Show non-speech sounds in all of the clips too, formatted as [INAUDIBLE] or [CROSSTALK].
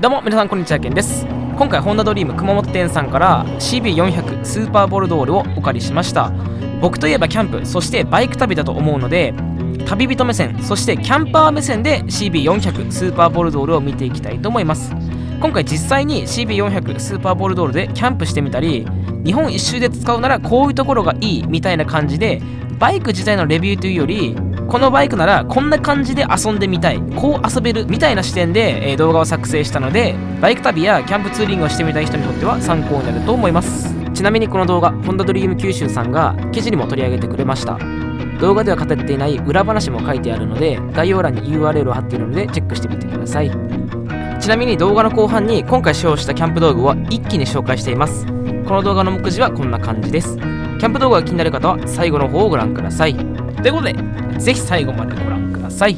どうも皆さんこんにちはけんです。今回ホンダドリーム熊本店さんから CB400 スーパーボルドールをお借りしました。僕といえばキャンプそしてバイク旅だと思うので旅人目線そしてキャンパー目線で CB400 スーパーボルドールを見ていきたいと思います。今回実際に CB400 スーパーボルドールでキャンプしてみたり日本一周で使うならこういうところがいいみたいな感じでバイク自体のレビューというよりこのバイクならこんな感じで遊んでみたいこう遊べるみたいな視点で、えー、動画を作成したのでバイク旅やキャンプツーリングをしてみたい人にとっては参考になると思います。ちなみにこの動画ホンダドリーム九州さんが記事にも取り上げてくれました。動画では語っていない裏話も書いてあるので概要欄に URL を貼っているのでチェックしてみてください。ちなみに動画の後半に今回使用したキャンプ道具は一気に紹介しています。この動画の目次はこんな感じです。キャンプ動画が気になる方は最後の方をご覧ください。ということでぜひ最後までご覧ください。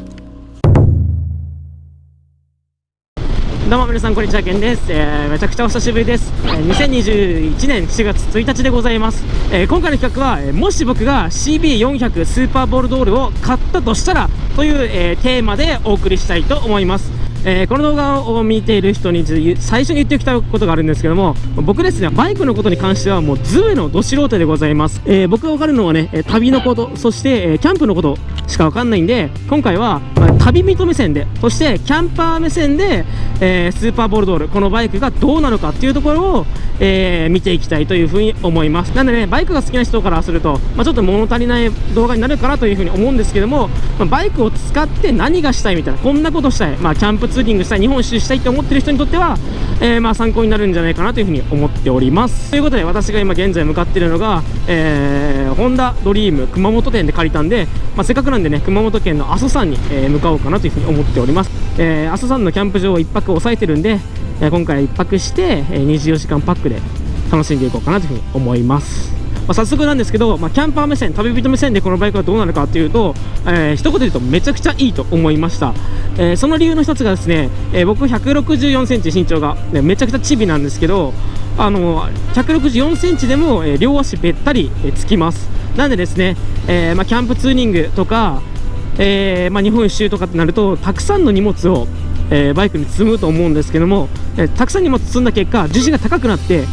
どうも皆さんこんにちはけんです、えー、めちゃくちゃお久しぶりです、えー、2021年4月1日でございます、えー、今回の企画は、えー、もし僕が CB400 スーパーボールドールを買ったとしたらという、えー、テーマでお送りしたいと思います。えー、この動画を見ている人に最初に言っておきたいことがあるんですけども僕ですねバイクのことに関してはもうズブのど素人でございます、えー、僕が分かるのはね旅のことそして、えキャンプのこと。しか分かんないんで今回は、旅人目線でそしてキャンパー目線で、えー、スーパーボルドールこのバイクがどうなのかっていうところを、え見ていきたいというふうに思います。なのでねバイクが好きな人からすると、まあ、ちょっと物足りない動画になるかなというふうに思うんですけども、まあ、バイクを使って何がしたいみたいなこんなことしたい、まあ、キャンプツーリングしたい日本一周したいって思ってる人にとっては、えー、まあ参考になるんじゃないかなというふうに思っております。ということで私が今現在向かっているのが、えー、ホンダドリーム熊本店で借りたんで、まあ、せっかくなんでね熊本県の阿蘇山に、え、向かおうかなというふうに思っております、えー、阿蘇山のキャンプ場を1泊抑えてるんで、え、今回1泊して、え、24時間パックで楽しんでいこうかなというふうに思います。まあ、早速なんですけど、まあ、キャンパー目線旅人目線でこのバイクはどうなるかというと、えー、一言で言うとめちゃくちゃいいと思いました、えー、その理由の一つがですね、えー、僕164センチ身長が、ね、めちゃくちゃチビなんですけどあの164センチでも、えー、両足べったり、えー、つきます。なんでですね、えーまあ、キャンプツーリングとか、えーまあ、日本一周とかってなるとたくさんの荷物をえー、バイクに積むと思うんですけども、えー、たくさん荷物積んだ結果重心が高くなって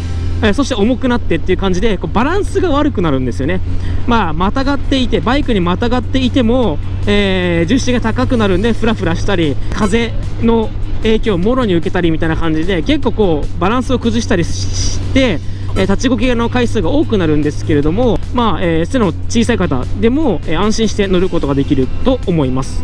えそして重くなってっていう感じでこうバランスが悪くなるんですよね。まあまたがっていてバイクにまたがっていても、えー、重心が高くなるんでフラフラしたり風の影響をもろに受けたりみたいな感じで結構こうバランスを崩したりしてえ立ちこけの回数が多くなるんですけれども、まあえー、背の小さい方でも、えー、安心して乗ることができると思います。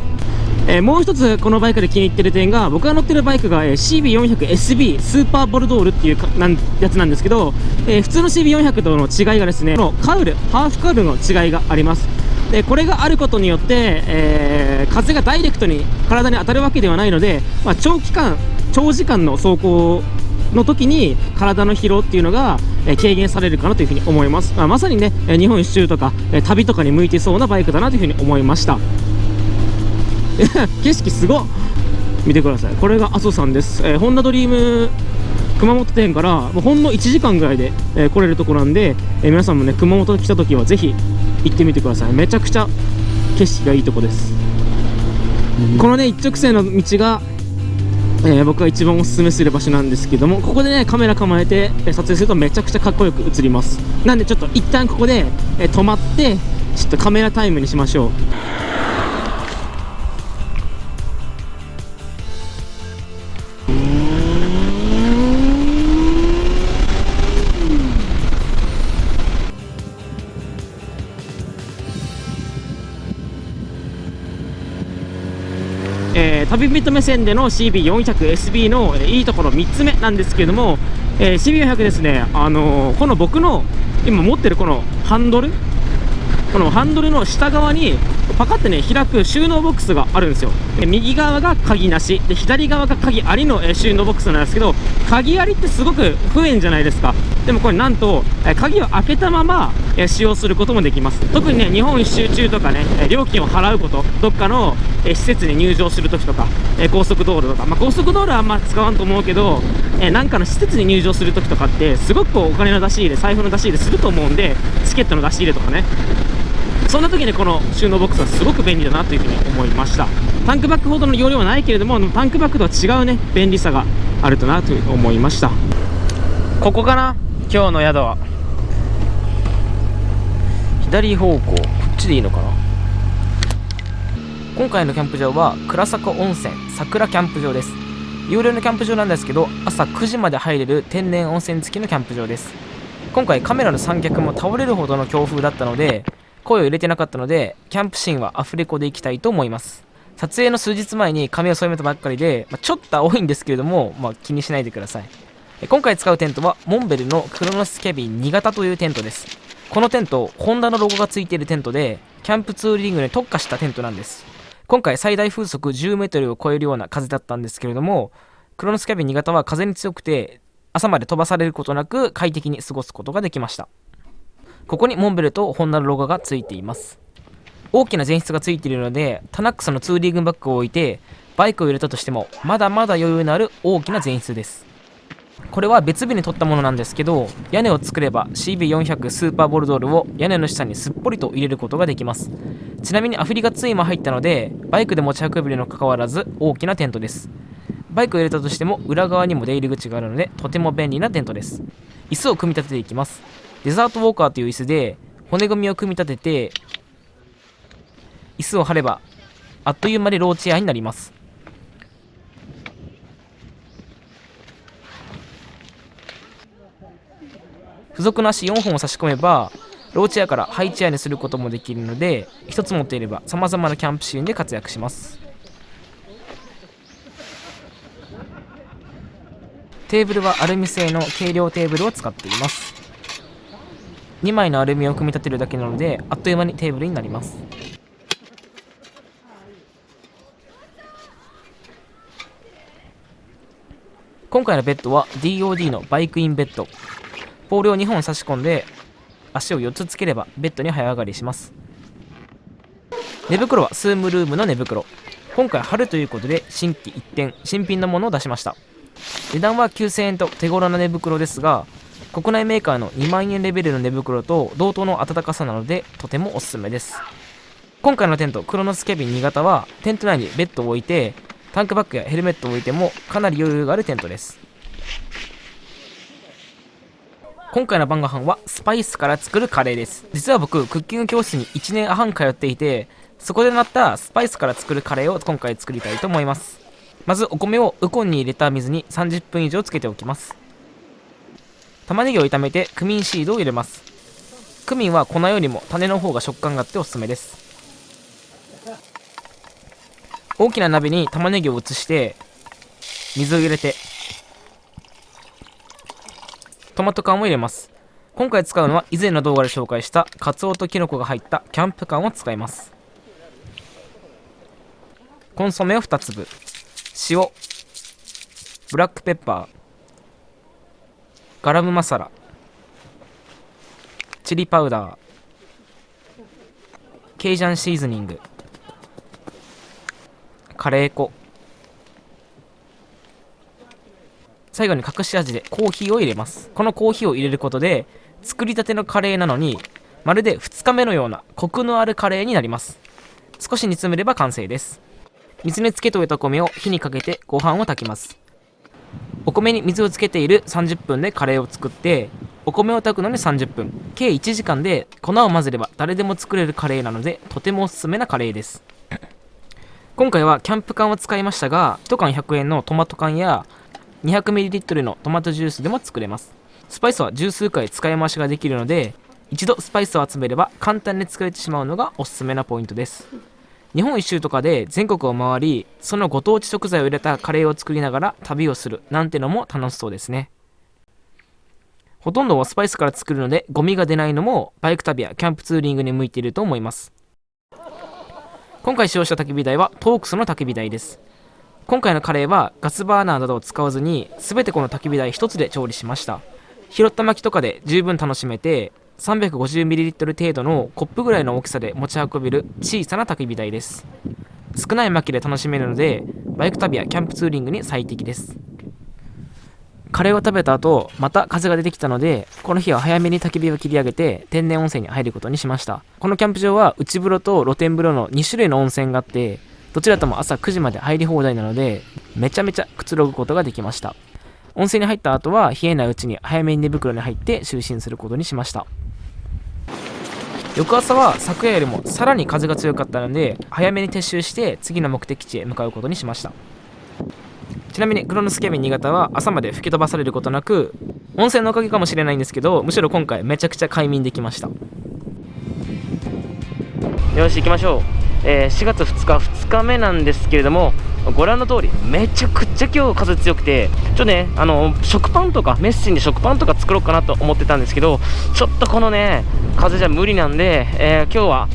えー、もう一つこのバイクで気に入ってる点が僕が乗ってるバイクが、えー、CB400SB スーパーボルドールっていうかなんやつなんですけど、えー、普通の CB400 との違いがですねこのカウルハーフカウルの違いがありますでこれがあることによって、えー、風がダイレクトに体に当たるわけではないので、まあ、長期間長時間の走行の時に体の疲労っていうのが、え軽減されるかなというふうに思います、まあ、まさにね日本一周とか、え旅とかに向いてそうなバイクだなというふうに思いました。[LAUGHS] 景色すごっ。見てください。これが阿蘇山です、えー、ホンダドリーム熊本店からもうほんの1時間ぐらいで、えー、来れるところなんで、えー、皆さんもね熊本に来た時はぜひ行ってみてください。めちゃくちゃ景色がいいとこです、うん、このね一直線の道が、えー、僕が一番おすすめする場所なんですけどもここでねカメラ構えて、え撮影するとめちゃくちゃかっこよく映ります。なんでちょっと一旦ここで、え止まってちょっとカメラタイムにしましょうビット目線での CB400SB のいいところ3つ目なんですけれども、えー、CB400 ですね、あのー、この僕の今持ってるこのハンドル？このハンドルの下側にパカってね開く収納ボックスがあるんですよ。で右側が鍵なし。で左側が鍵ありのえ収納ボックスなんですけど鍵ありってすごく不便じゃないですか。でもこれなんとえ鍵を開けたままえ使用することもできます。特にね日本一周中とかねえ料金を払うことどっかのえ施設に入場するときとかえ高速道路とか、まあ、高速道路はあんま使わんと思うけどえなんかの施設に入場するときとかってすごくお金の出し入れ財布の出し入れすると思うんでチケットの出し入れとかね。そんな時にこの収納ボックスはすごく便利だなというふうに思いました。タンクバッグほどの容量はないけれどもタンクバッグとは違うね便利さがあるとなと思いました。ここかな？今日の宿は。左方向こっちでいいのかな？今回のキャンプ場は倉坂温泉桜キャンプ場です。有料のキャンプ場なんですけど朝9時まで入れる天然温泉付きのキャンプ場です。今回カメラの三脚も倒れるほどの強風だったので声を入れてなかったのでキャンプシーンはアフレコでいきたいと思います。撮影の数日前に髪を染めたばっかりで、まあ、ちょっと青いんですけれども、まあ、気にしないでください。今回使うテントはモンベルのクロノスキャビン2型というテントです。このテントホンダのロゴがついているテントでキャンプツーリングに特化したテントなんです。今回最大風速10メートルを超えるような風だったんですけれどもクロノスキャビン2型は風に強くて朝まで飛ばされることなく快適に過ごすことができました。ここにモンベルとホンダのロゴがついています。大きな前室がついているのでタナックスのツーリングバッグを置いてバイクを入れたとしてもまだまだ余裕のある大きな前室です。これは別日に撮ったものなんですけど屋根を作れば CB400 スーパーボルドールを屋根の下にすっぽりと入れることができます。ちなみにアフリカツインも入ったのでバイクで持ち運べるにもかかわらず大きなテントです。バイクを入れたとしても裏側にも出入り口があるのでとても便利なテントです。椅子を組み立てていきます。デザートウォーカーという椅子で骨組みを組み立てて椅子を張ればあっという間にローチェアになります。付属の足4本を差し込めばローチェアからハイチェアにすることもできるので1つ持っていればさまざまなキャンプシーンで活躍します。テーブルはアルミ製の軽量テーブルを使っています。2枚のアルミを組み立てるだけなのであっという間にテーブルになります。今回のベッドは DOD のバイクインベッド。ポールを2本差し込んで足を4つつければベッドに早上がりします。寝袋はスームルームの寝袋。今回春ということで新規一点新品のものを出しました。値段は9000円と手頃な寝袋ですが国内メーカーの2万円レベルの寝袋と同等の暖かさなのでとてもおすすめです。今回のテントクロノスケビン2型はテント内にベッドを置いてタンクバッグやヘルメットを置いてもかなり余裕があるテントです。今回の晩ご飯はスパイスから作るカレーです。実は僕クッキング教室に1年半通っていてそこでなったスパイスから作るカレーを今回作りたいと思います。まずお米をウコンに入れた水に30分以上つけておきます。玉ねぎを炒めてクミンシードを入れます。クミンは粉よりも種の方が食感があっておすすめです。大きな鍋に玉ねぎを移して水を入れてトマト缶を入れます。今回使うのは以前の動画で紹介したカツオとキノコが入ったキャンプ缶を使います。コンソメを2粒。塩。ブラックペッパー。ガラムマサラ。チリパウダー。ケイジャンシーズニング。カレー粉。最後に隠し味でコーヒーを入れます。このコーヒーを入れることで作りたてのカレーなのにまるで2日目のようなコクのあるカレーになります。少し煮詰めれば完成です。水につけておいた米を火にかけてご飯を炊きます。お米に水をつけている30分でカレーを作ってお米を炊くのに30分。計1時間で粉を混ぜれば誰でも作れるカレーなのでとてもおすすめなカレーです。今回はキャンプ缶を使いましたが1缶100円のトマト缶や 200ml のトマトジュースでも作れます。スパイスは十数回使い回しができるので一度スパイスを集めれば簡単に作れてしまうのがおすすめなポイントです。日本一周とかで全国を回りそのご当地食材を入れたカレーを作りながら旅をするなんてのも楽しそうですね。ほとんどはスパイスから作るのでゴミが出ないのもバイク旅やキャンプツーリングに向いていると思います。今回使用した焚き火台はトークスの焚き火台です。今回のカレーはガスバーナーなどを使わずに全てこの焚き火台1つで調理しました。拾った薪とかで十分楽しめて 350ml 程度のコップぐらいの大きさで持ち運べる小さな焚き火台です。少ない薪で楽しめるのでバイク旅やキャンプツーリングに最適です。カレーを食べた後また風が出てきたのでこの日は早めに焚き火を切り上げて天然温泉に入ることにしました。このキャンプ場は内風呂と露天風呂の2種類の温泉があってどちらとも朝9時まで入り放題なのでめちゃめちゃくつろぐことができました。温泉に入った後は冷えないうちに早めに寝袋に入って就寝することにしました。翌朝は昨夜よりもさらに風が強かったので早めに撤収して次の目的地へ向かうことにしました。ちなみにクロノスケビン新潟は朝まで吹き飛ばされることなく温泉のおかげかもしれないんですけどむしろ今回めちゃくちゃ快眠できました。よし行きましょう、えー、4月2日2日目なんですけれどもご覧の通りめちゃくちゃ今日風強くてちょっとねあの食パンとかメッシンで食パンとか作ろうかなと思ってたんですけどちょっとこのね風じゃ無理なんで、えー、今日は、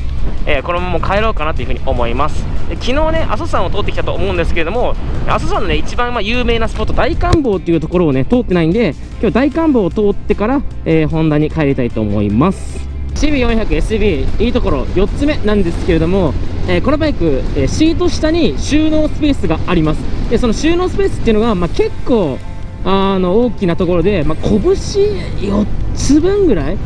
えー、このまま帰ろうかなというふうに思います。昨日ね阿蘇山を通ってきたと思うんですけれども阿蘇山のね一番まあ有名なスポット大観峰っていうところをね通ってないんで今日大観峰を通ってから、えー、ホンダに帰りたいと思います。CB400SB いいところ4つ目なんですけれども、えー、このバイク、えー、シート下に収納スペースがあります。でその収納スペースっていうのが、まあ、結構あの大きなところで、まあ、拳4つ分ぐらい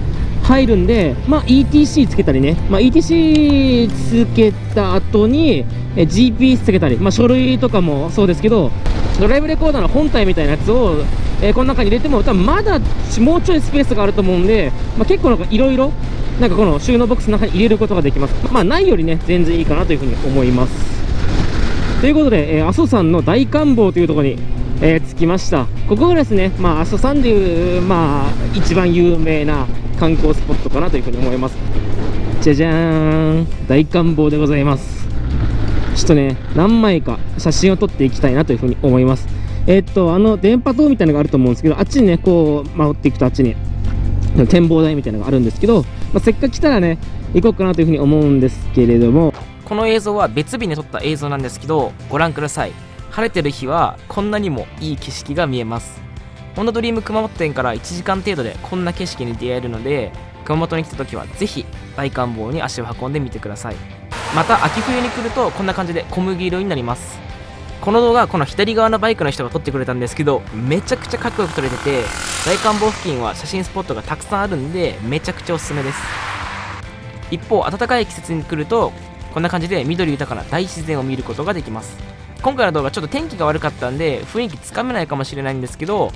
入るんで、まあ、ETC つけたりね、まあ、ETC つけた後に GPS つけたり、まあ、書類とかもそうですけどドライブレコーダーの本体みたいなやつを、えー、この中に入れても多分まだもうちょいスペースがあると思うんで、まあ、結構なんかいろいろなんかこの収納ボックスの中に入れることができます。まあ、ないよりね、全然いいかなというふうに思います。ということで、えー、阿蘇山の大観峰というところに、えー、着きました。ここがですね、まあ、阿蘇山でいう、まあ、一番有名な観光スポットかなというふうに思います。じゃじゃーん、大観峰でございます。ちょっとね、何枚か写真を撮っていきたいなというふうに思います。えー、っと、あの、電波塔みたいなのがあると思うんですけど、あっちにね、こう、回っていくとあっちに、展望台みたいなのがあるんですけど、まあ、せっかく来たらね行こうかなというふうに思うんですけれどもこの映像は別日に撮った映像なんですけどご覧ください晴れてる日はこんなにもいい景色が見えますホンダドリーム熊本店から1時間程度でこんな景色に出会えるので熊本に来た時はぜひ大観峰に足を運んでみてください。また秋冬に来るとこんな感じで小麦色になります。この動画この左側のバイクの人が撮ってくれたんですけどめちゃくちゃかっこよく撮れてて大観峰付近は写真スポットがたくさんあるんでめちゃくちゃおすすめです。一方暖かい季節に来るとこんな感じで緑豊かな大自然を見ることができます。今回の動画ちょっと天気が悪かったんで雰囲気つかめないかもしれないんですけど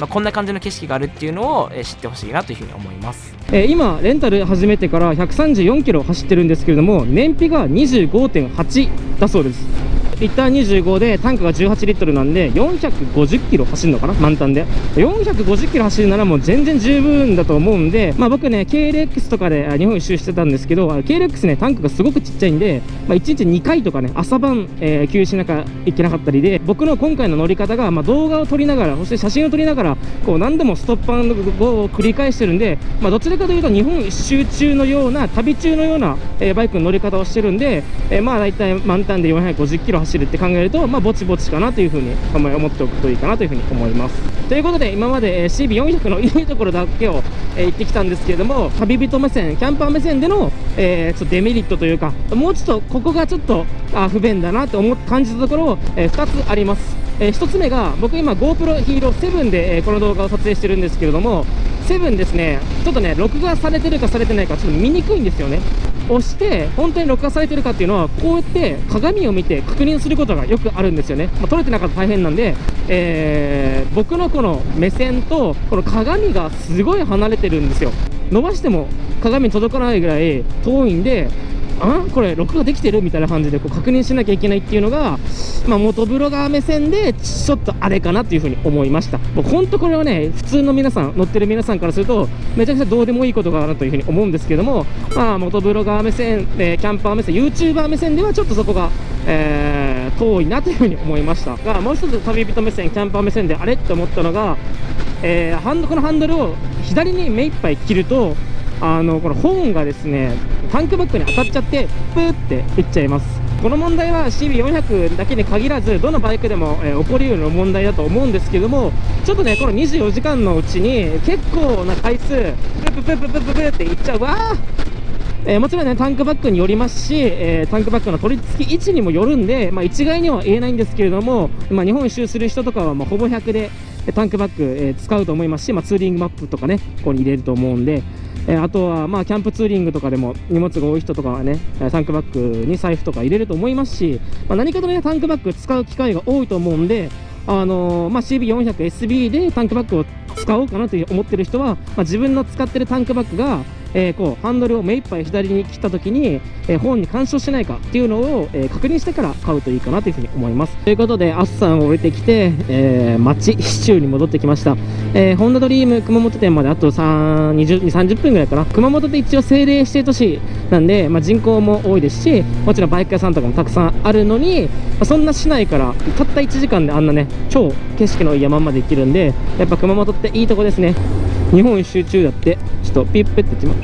まあ、こんな感じの景色があるっていうのを、え知ってほしいなというふうに思います、え、今レンタル始めてから134キロ走ってるんですけれども燃費が25.8だそうです。リッター25でタンクが18リットルなんで450キロ走るのかな満タンで。450キロ走るならもう全然十分だと思うんでまあ僕ね KLX とかで日本一周してたんですけど KLX ねタンクがすごくちっちゃいんで、まあ、1日2回とかね朝晩、えー、給油しなきゃいけなかったりで僕の今回の乗り方が、まあ、動画を撮りながらそして写真を撮りながらこう何度もストッパーを繰り返してるんで、まあ、どちらかというと日本一周中のような旅中のような、えー、バイクの乗り方をしてるんで、えー、まあ大体満タンで450キロ走走るって考えると、まあ、ぼちぼちかなというふうに思っておくといいかなというふうに思います。ということで、今まで CB400 のいいところだけを、えー、言ってきたんですけれども、旅人目線、キャンパー目線での、えー、ちょっとデメリットというか、もうちょっとここがちょっとあ不便だなと思感じたところ、えー、2つあります。えー、1つ目が僕今 GoPro Hero 7で、えー、この動画を撮影してるんですけれども7ですねちょっとね録画されてるかされてないかちょっと見にくいんですよね押して本当に録画されてるかっていうのはこうやって鏡を見て確認することがよくあるんですよね、まあ、撮れてなかったら大変なんで、えー、僕のこの目線とこの鏡がすごい離れてるんですよ。伸ばしても鏡に届かないぐらい遠いんであこれ録画できてるみたいな感じでこう確認しなきゃいけないっていうのが、まあ、元ブロガー目線でちょっとあれかなっていうふうに思いました。もう本当これはね普通の皆さん乗ってる皆さんからするとめちゃくちゃどうでもいいことかなというふうに思うんですけどもまあ元ブロガー目線、え、キャンパー目線 YouTuber 目線ではちょっとそこが、えー、遠いなというふうに思いました。がもう一つ旅人目線キャンパー目線であれって思ったのが、えー、ハンドこのハンドルを左に目いっぱい切るとあのこのホーンがですねタンクバッグに当たっちゃってプーっていっちゃいます。この問題は CB400 だけに限らずどのバイクでも、えー、起こりうる問題だと思うんですけどもちょっとねこの24時間のうちに結構な回数プププププププっていっちゃう。わえー、もちろんねタンクバッグによりますし、えー、タンクバッグの取り付き位置にもよるんで、まあ、一概には言えないんですけれども、まあ、日本一周する人とかはまほぼ100でタンクバッグ、えー、使うと思いますし、まあ、ツーリングマップとかねここに入れると思うんで、え、あとはまあキャンプツーリングとかでも荷物が多い人とかはねタンクバッグに財布とか入れると思いますし、まあ、何かとねタンクバッグ使う機会が多いと思うんであのーまあ、CB400SB でタンクバッグを使おうかなと思ってる人は、まあ、自分の使ってるタンクバッグが、えーこうハンドルを目いっぱい左に切った時に、えーホーンに干渉しないかっていうのを、えー確認してから買うといいかなというふうに思います。ということでアッサンを降りてきて、えー、町市中に戻ってきました、えーホンダドリーム熊本店まであと3 20 30分ぐらいかな。熊本って一応政令指定都市なんで、まあ、人口も多いですしもちろんバイク屋さんとかもたくさんあるのに、まあそんな市内からたった1時間であんなね超景色のいい山まで行けるんでやっぱ熊本っていいとこですね。日本一周中だってちょっとピップって言ってま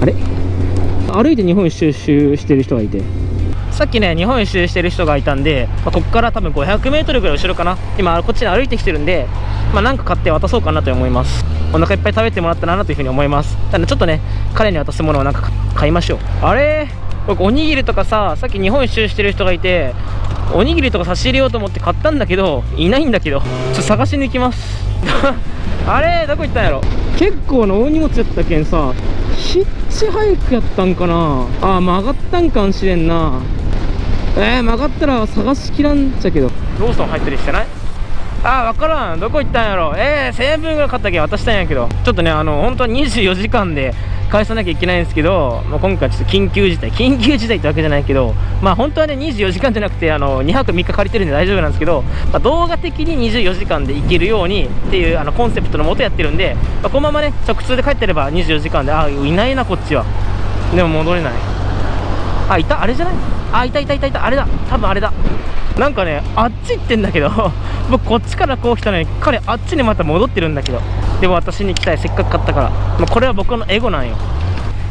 あれ？歩いて日本一周してる人がいて。さっきね日本一周してる人がいたんで、まあ、ここから多分 500m ぐらい後ろかな。今こっちに歩いてきてるんでまあなんか買って渡そうかなと思います。お腹いっぱい食べてもらったらなというふうに思います。ただちょっとね彼に渡すものをなんか買いましょう。あれ？僕おにぎりとかささっき日本一周してる人がいておにぎりとか差し入れようと思って買ったんだけどいないんだけどちょっと探しに行きます。[LAUGHS] あれ？どこ行ったんやろ？結構な大荷物やったけんさヒッチハイクやったんかな。あ曲がったんかもしれんな。えー、曲がったら探しきらんちゃけど。ローソン入ったりしてない？あー分からん。どこ行ったんやろ。えー、1000円分ぐらい買ったけん渡したんやけど。ちょっとねあの本当は24時間で返さなきゃいけないんですけど、まあ、今回ちょっと緊急事態緊急事態ってわけじゃないけどまあ本当はね24時間じゃなくてあの2泊3日借りてるんで大丈夫なんですけど、まあ、動画的に24時間で行けるようにっていうあのコンセプトのもとやってるんで、まあ、このままね直通で帰ってれば24時間であいないなこっちは。でも戻れない。あいた？あれじゃない？あいたいたいたいた。あれだ。多分あれだ。なんかねあっち行ってんだけど [LAUGHS] 僕こっちからこう来たのに彼あっちにまた戻ってるんだけどでも私に来たいせっかく買ったから、まあ、これは僕のエゴなんよ。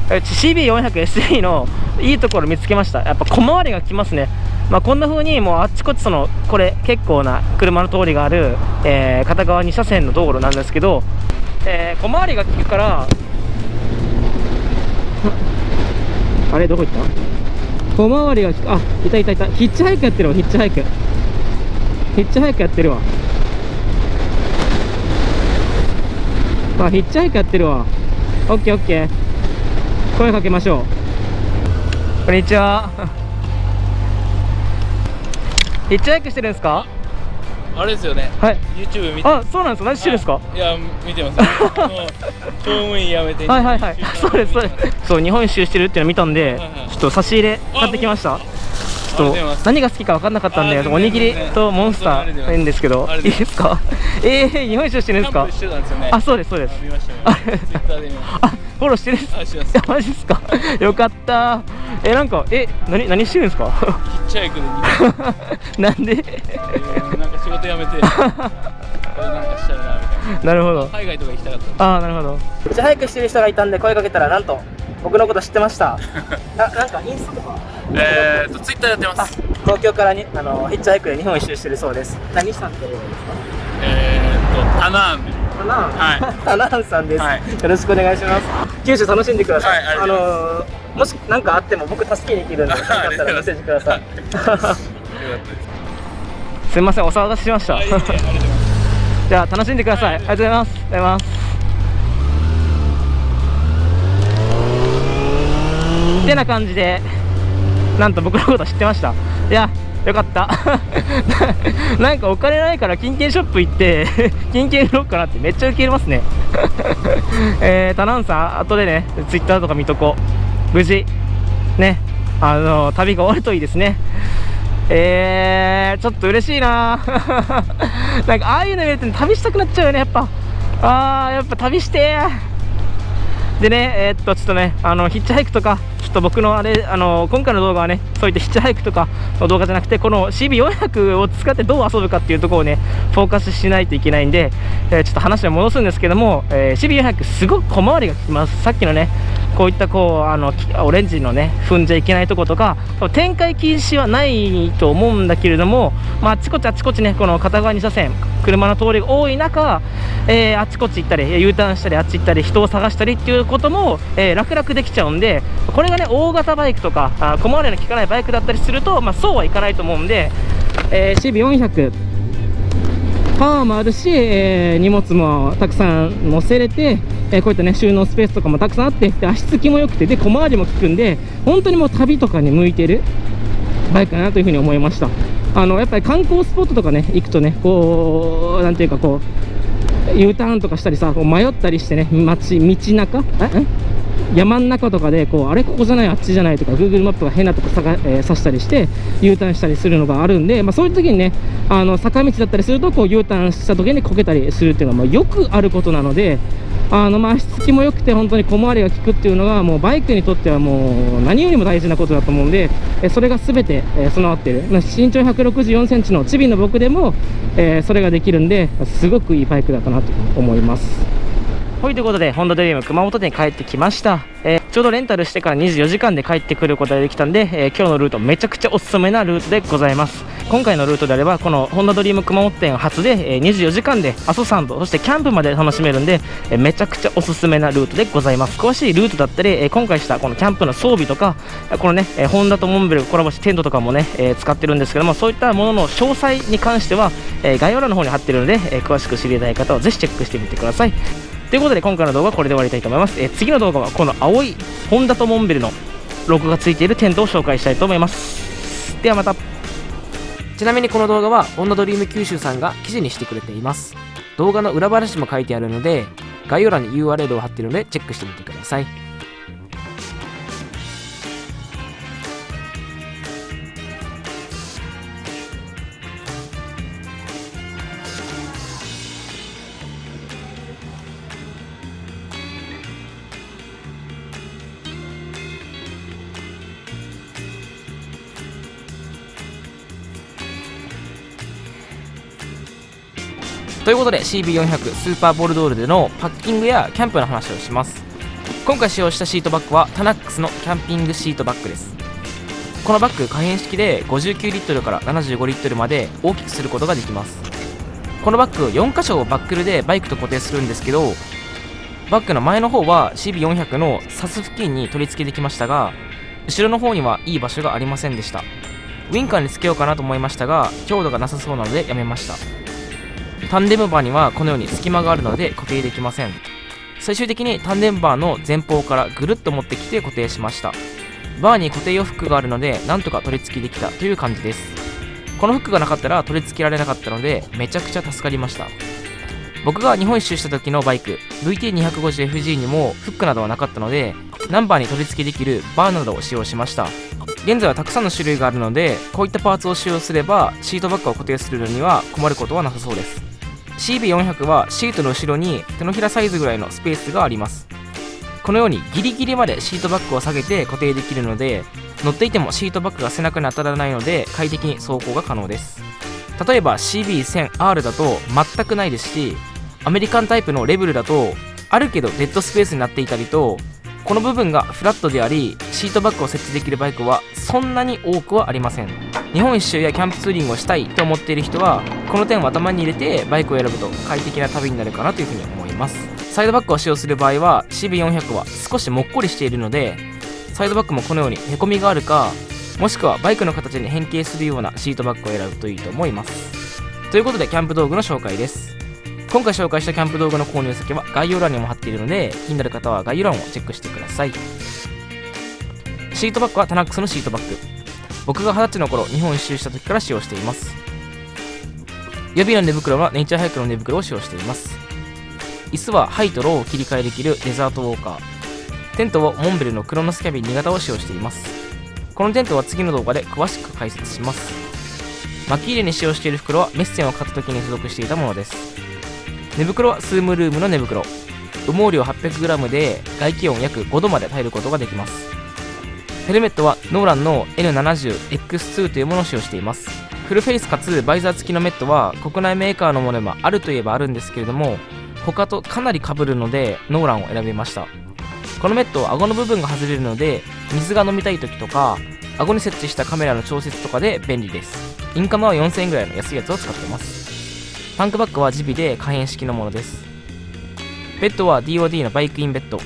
CB400SE のいいところ見つけました。やっぱ小回りがきますね。まあ、こんな風にもうあっちこっちそのこれ結構な車の通りがある、え片側2車線の道路なんですけど、え小回りが利くからあれどこ行った？小回りがあいたいたいた。ヒッチハイクやってるわヒッチハイク。ヒッチハイクやってるわ。あヒッチハイクやってるわ。オッケーオッケー。声かけましょう。こんにちは。[LAUGHS] ヒッチハイクしてるんですか？あれですよね。はい。YouTube 見て。あそうなんですか？何してるんですか？い。や、見てます。[LAUGHS] 公務員辞めて。はいはいはい。そうですそうです。そう日本一周してるっていうの見たんで、はいはい。ちょっと差し入れ買ってきました。ちょっと何が好きか分かんなかったんでおにぎりとモンスターありがとうございますいいんですけどいいですか？えー、日本一周してるんですか？あそうですそうです。あフォローしてるんです？マジっすか？よかった。えなんかえ何何してるんですか？ヒッチハイクで [LAUGHS] なんで？仕事辞めて、[LAUGHS] これなんかしたいなみたいな。るほど。な。海外とか行きたかった。ああなるほど。めっちゃ早くしてる人がいたんで声かけたらなんと僕のこと知ってました。[LAUGHS] ななんかインスタとか？えーと、ツイッターやってまあす。東京からにあのヒッチハイクで日本一周してるそうです。何さんって言うんですか？えーと、タナーン。で。タナン、は [LAUGHS] タナンさんです、はい。よろしくお願いします。九州楽しんでください、はいありがとうございのーもし何かあっても僕助けに行けるんでよかったらメッセージください。よかったです。すみませんお騒がせしました。[LAUGHS] じゃあ楽しんでください。ありがとうございます。ありがとうございます。てな感じでなんと僕のこと知ってました。いやよかった。[LAUGHS] なんかお金ないから金券ショップ行って [LAUGHS] 金券売ろうかなってめっちゃ受け入れますね。えー、タナンさん後でねツイッターとか見とこう。無事。ね。あの旅が終わるといいですねえー、ちょっと嬉しいな。[LAUGHS] なんかああいうの見ると旅したくなっちゃうよねやっぱ。あーやっぱ旅してでねえーっとちょっとねあのヒッチハイクとかちょっと僕のあれあの今回の動画はねそういったヒッチハイクとかの動画じゃなくてこの CB400 を使ってどう遊ぶかっていうところをねフォーカスしないといけないんで、えーちょっと話を戻すんですけども、えー CB400 すごく小回りが利きます。さっきのねこういったこうあのオレンジのね踏んじゃいけないとことか展開禁止はないと思うんだけれども、まあ、あちこちあちこちねこの片側2車線車の通りが多い中、えーあちこち行ったり U ターンしたりあっち行ったり人を探したりっていうことも、えー楽々できちゃうんでこれがね大型バイクとかあ小回りの利かないバイクだったりすると、まあ、そうはいかないと思うんで、えー CB400 パワーもあるし、えー荷物もたくさん載せれて、えーこういったね収納スペースとかもたくさんあってで足つきも良くてで小回りも利くんで本当にもう旅とかに向いてるバイクかなというふうに思いました。あのやっぱり観光スポットとかね行くとねこうなんていうかこう U ターンとかしたりさ迷ったりしてね街道中え？山ん中とかでこうあれここじゃないあっちじゃないとか Google マップが変なとこ探、えーしたりして U ターンしたりするのがあるんで、まあ、そういう時にねあの坂道だったりするとこう U ターンした時にこけたりするっていうのはまあよくあることなのであのま足つきも良くて本当に小回りが利くっていうのがもうバイクにとってはもう何よりも大事なことだと思うんで、えそれが全て、え備わってる、まあ身長1 6 4センチのチビの僕でも、えーそれができるんですごくいいバイクだったなと思います。はい、ということで、ホンダドリーム熊本店に帰ってきました。えーちょうどレンタルしてから24時間で帰ってくることができたんで、えー今日のルートめちゃくちゃおすすめなルートでございます。今回のルートであれば、このホンダドリーム熊本店初で、えー24時間で阿蘇山と、そしてキャンプまで楽しめるんで、えめちゃくちゃおすすめなルートでございます。詳しいルートだったり、え今回したこのキャンプの装備とか、このね、えホンダとモンベルコラボしてテントとかもね、え使ってるんですけども、そういったものの詳細に関しては、え概要欄の方に貼ってるので、え詳しく知りたい方はぜひチェックしてみてください。ということで今回の動画はこれで終わりたいと思います、えー次の動画はこの青いホンダとモンベルのロゴがついているテントを紹介したいと思います。ではまた。ちなみにこの動画はホンダドリーム九州さんが記事にしてくれています。動画の裏話も書いてあるので概要欄に URL を貼っているのでチェックしてみてください。ということで CB400 スーパーボルドールでのパッキングやキャンプの話をします。今回使用したシートバッグはタナックスのキャンピングシートバッグです。このバッグ可変式で59リットルから75リットルまで大きくすることができます。このバッグ4箇所をバックルでバイクと固定するんですけどバッグの前の方は CB400 のサス付近に取り付けてきましたが後ろの方にはいい場所がありませんでした。ウィンカーにつけようかなと思いましたが強度がなさそうなのでやめました。タンデムバーにはこのように隙間があるので固定できません。最終的にタンデムバーの前方からぐるっと持ってきて固定しました。バーに固定用フックがあるのでなんとか取り付けできたという感じです。このフックがなかったら取り付けられなかったのでめちゃくちゃ助かりました。僕が日本一周した時のバイク VT250FG にもフックなどはなかったのでナンバーに取り付けできるバーなどを使用しました。現在はたくさんの種類があるのでこういったパーツを使用すればシートバッグを固定するのには困ることはなさそうです。CB400 はシートの後ろに手のひらサイズぐらいのスペースがあります。このようにギリギリまでシートバッグを下げて固定できるので乗っていてもシートバッグが背中に当たらないので快適に走行が可能です。例えば CB1000R だと全くないですしアメリカンタイプのレベルだとあるけどデッドスペースになっていたりとこの部分がフラットでありシートバッグを設置できるバイクはそんなに多くはありません。日本一周やキャンプツーリングをしたいと思っている人はこの点を頭に入れてバイクを選ぶと快適な旅になるかなというふうに思います。サイドバッグを使用する場合は CB400 は少しもっこりしているのでサイドバッグもこのようにへこみがあるかもしくはバイクの形に変形するようなシートバッグを選ぶといいと思います。ということでキャンプ道具の紹介です。今回紹介したキャンプ道具の購入先は概要欄にも貼っているので気になる方は概要欄をチェックしてください。シートバッグはタナックスのシートバッグ僕が20歳の頃日本一周した時から使用しています。予備の寝袋はネイチャーハイクの寝袋を使用しています。椅子はハイとローを切り替えできるデザートウォーカー。テントをモンベルのクロノスキャビン2型を使用しています。このテントは次の動画で詳しく解説します。巻き入れに使用している袋はメッセンを買った時に付属していたものです。寝袋はスームルームの寝袋。羽毛量 800g で外気温約5度まで耐えることができます。ヘルメットはノーランの N70X2 というものを使用しています。フルフェイスかつバイザー付きのメットは国内メーカーのものでもあるといえばあるんですけれども他とかなり被るのでノーランを選びました。このメットは顎の部分が外れるので水が飲みたい時とか顎に設置したカメラの調節とかで便利です。インカムは4000円ぐらいの安いやつを使ってます。タンクバッグは耳鼻で可変式のものです。ベッドは DOD のバイクインベッド。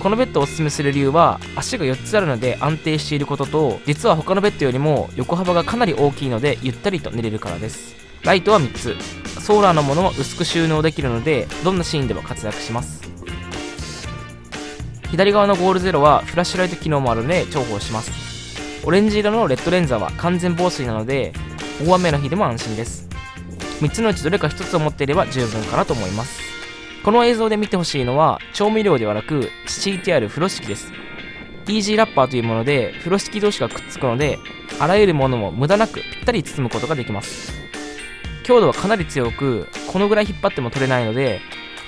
このベッドをおすすめする理由は足が4つあるので安定していることと実は他のベッドよりも横幅がかなり大きいのでゆったりと寝れるからです。ライトは3つ。ソーラーのものも薄く収納できるのでどんなシーンでも活躍します。左側のゴールゼロはフラッシュライト機能もあるので重宝します。オレンジ色のレッドレンザーは完全防水なので大雨の日でも安心です。3つのうちどれか1つを持っていれば十分かなと思います。この映像で見てほしいのは調味料ではなく敷いてある風呂敷です。イージーラッパーというもので風呂敷同士がくっつくのであらゆるものも無駄なくぴったり包むことができます。強度はかなり強くこのぐらい引っ張っても取れないので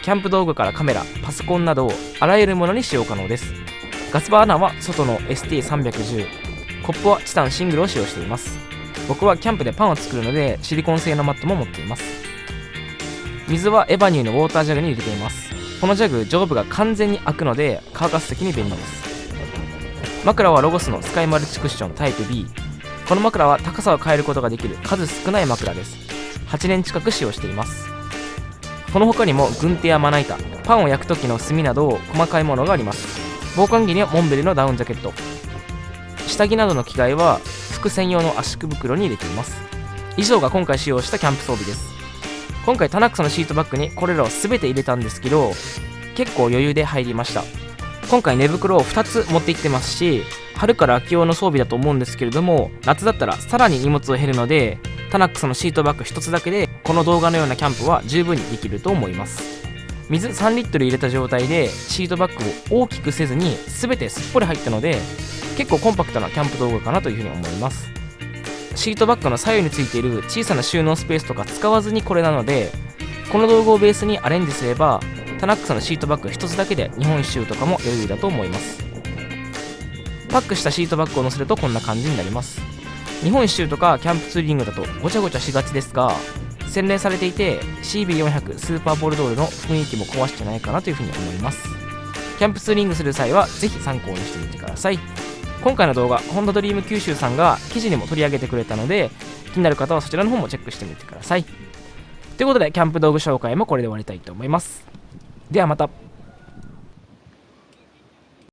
キャンプ道具からカメラパソコンなどあらゆるものに使用可能です。ガスバーナーは外の ST310 コップはチタンシングルを使用しています。僕はキャンプでパンを作るのでシリコン製のマットも持っています。水はエバニューのウォータージャグに入れています。このジャグ上部が完全に開くので乾かす時に便利です。枕はロゴスのスカイマルチクッションタイプ B この枕は高さを変えることができる数少ない枕です。8年近く使用しています。この他にも軍手やまな板パンを焼く時の炭など細かいものがあります。防寒着にはモンベルのダウンジャケット。下着などの着替えは服専用の圧縮袋に入れています。以上が今回使用したキャンプ装備です。今回タナックスのシートバッグにこれらを全て入れたんですけど結構余裕で入りました。今回寝袋を2つ持って行ってますし春から秋用の装備だと思うんですけれども夏だったらさらに荷物を減るのでタナックスのシートバッグ1つだけでこの動画のようなキャンプは十分にできると思います。水3リットル入れた状態でシートバッグを大きくせずに全てすっぽり入ったので結構コンパクトなキャンプ道具かなというふうに思います。シートバッグの左右についている小さな収納スペースとか使わずにこれなのでこの道具をベースにアレンジすればタナックスのシートバッグ1つだけで日本一周とかも余裕だと思います。パックしたシートバッグを乗せるとこんな感じになります。日本一周とかキャンプツーリングだとごちゃごちゃしがちですが洗練されていて CB400 スーパーボルドールの雰囲気も壊してないかなというふうに思います。キャンプツーリングする際はぜひ参考にしてみてください。今回の動画ホンダドリーム九州さんが記事にも取り上げてくれたので気になる方はそちらの方もチェックしてみてください。ということでキャンプ道具紹介もこれで終わりたいと思います。ではまた。